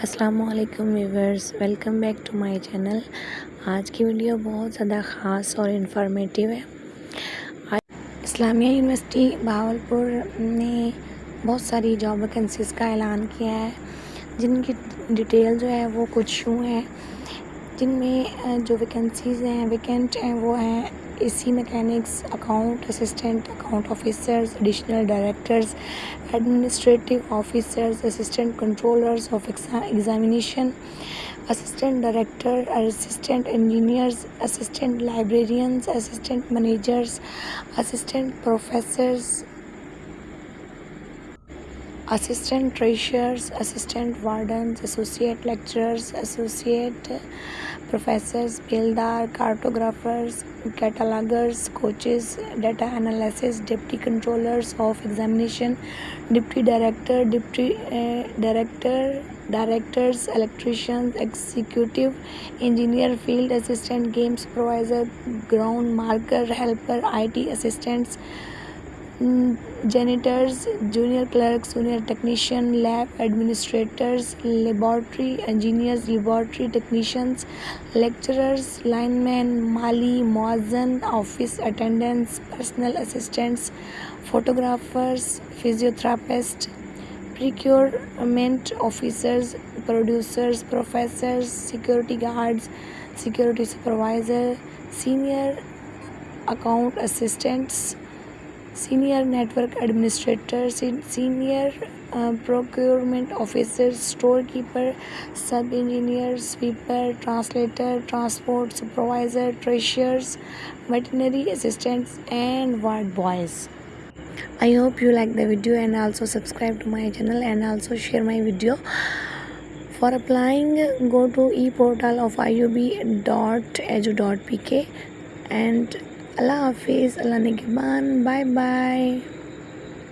السلام علیکم viewers, welcome back to my channel. آج کی ویڈیو بہت زیادہ خاص اور انفارمیٹیو ہے۔ اسلامیہ یونیورسٹی بہاولپور نے بہت ساری جاب ویکنسیز کا اعلان کیا ہے۔ جن کی ڈیٹیل جو ہے وہ کچھ یوں ہیں जिनमें जो वैकेंसीज़ हैं वैकेंट हैं, वो हैं AC mechanics account assistant account officers additional directors administrative officers assistant controllers of examination assistant director assistant engineers assistant librarians assistant managers assistant professors assistant treasurers, assistant wardens, associate lecturers, associate professors, bildar, cartographers, catalogers, coaches, data analysis, deputy controllers of examination, deputy director, deputy uh, director, directors, electricians, executive engineer, field assistant, game supervisor, ground marker, helper, IT assistants, janitors, junior clerks, junior technician, lab administrators, laboratory engineers, laboratory technicians, lecturers, linemen, mali, muazzin, office attendants, personal assistants, photographers, physiotherapists, procurement officers, producers, professors, security guards, security supervisor, senior account assistants, senior network administrator, senior uh, procurement officer, storekeeper, sub-engineer, sweeper, translator, transport supervisor, treasurers, veterinary assistants and ward boys. I hope you like the video and also subscribe to my channel and also share my video. For applying, go to e-portal of iub.edu.pk and Allah Hafiz, Allah Nigiban, bye bye.